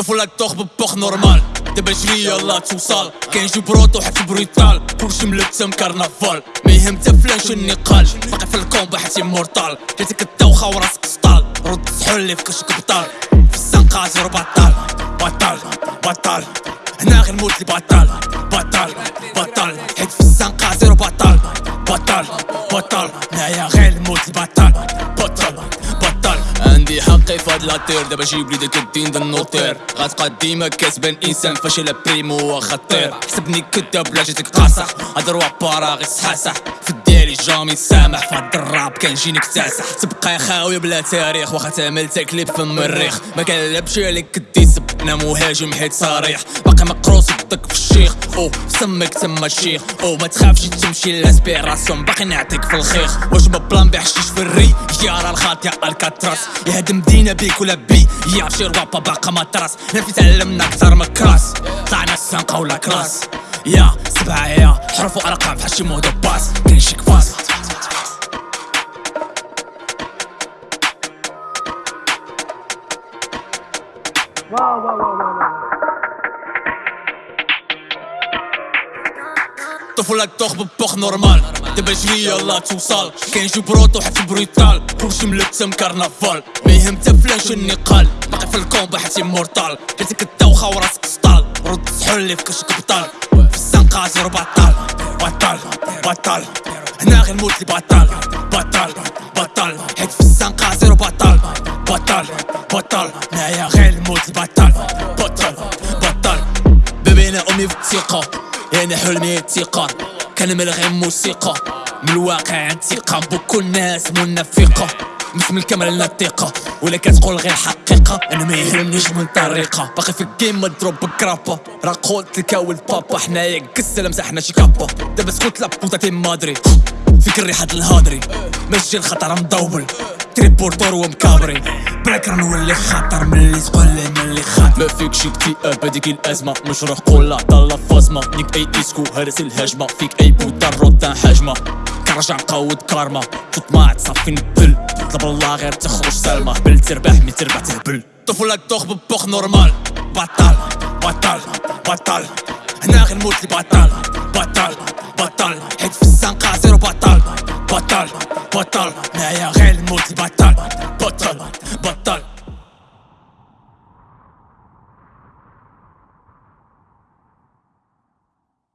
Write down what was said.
الطفولة تخ ببوخ نورمال دابا جري يلا توصل كاين جي بروطو حتى بريطال كلشي ملتم كارنافال ما يهم تا فلان النقال باقي في الكومبا حتى مورتال جاتك الدوخة وراسك سطال رد سحول لي في كشك بطال في الزنقة زيرو بطال بطال بطال هنا غير موت لي بطال بطال عندي حقي فهاد لاطير دابا جيب لي داك الدين غتبقى ديما كاسبان إنسان فاشل بريمو خطير. حسبني كداب لا جيتك قاصح هاد الرواب باراغي صحاصح في الديالي جامي سامح. فهاد الراب كنجي نكتاسح تبقى خاوي بلا تاريخ. واخا تعمل تكليب في المريخ. ما كنلعبش عليك كديسب أنا مهاجم حيت صريح باقي مقروس يدك في الشيخ. أو سمك تما الشيخ. أو ما تخافش تمشي لاسبيراسيون باقي نعطيك في الخيخ. واش بلان بحشيش في الري. الخاط يا ألكاتراس. يهدم مدينة بيك ولا بي. يا شي ربابا باقا مطرس نفي تعلمنا أكثر من كراس. طلعنا السنقة ولا كلاس يا سبعة يا حروف وأرقام بحال شي مودو باس كاين شي كفاس. واو واو واو ببوخ نورمال دابا جري يلا توصل كاين جي بروطو حتى بريطال كلشي ملتم كارنافال ما يهم تا فلان شو النقال باقي في الكومبا حتى مورتال جاتك الدوخة وراسك سطال رد سحول في كشك بطال في الزنقة زيرو بطال بطال بطال هنا غير موت لي بطال بطال حيت في الزنقة زيرو بطال بطال بطال هنايا غير موت لي بطال بطال بطال بابينا أمي في الثقة أنا حلمي الثقة كنمل غير موسيقى. من الواقع انتقام بوكو الناس منافقة مثل الكاميرا لنا الثقة. ولا كتقول غير حقيقة. أنا ما يهمنيش من طريقة. باقي في الجيم مضروب بكرابة. راه قلت لك بابا. حنايا قسة مسحنا شي كابا. دابا سكوت لا بوطا تي مادري فيك الريحة الهادري. ماشي الخطر مدوبل. تريبورتور ومكابري. بريكر نولي خطر ملي تقول لي ملي خاطر ما فيكش اكتئاب هذيك الأزمة. مش روح قول لا فازمة. نيك أي إسكو هرس الهجمة. فيك أي بوتا روتا حجمة. كرجع نقود كارما. تطمع تصفي نبل. طلب الله غير تخرج سلمى. بل تربح مي تربح تهبل. طفولة تخ ببوخ نورمال. بطل بطل بطل. هنا غير موت لي بطل بطل. بطل حيت في الزنقة زيرو بطل. بطل. Bottle, meilleur réel mot du battle. Bottle, bottle.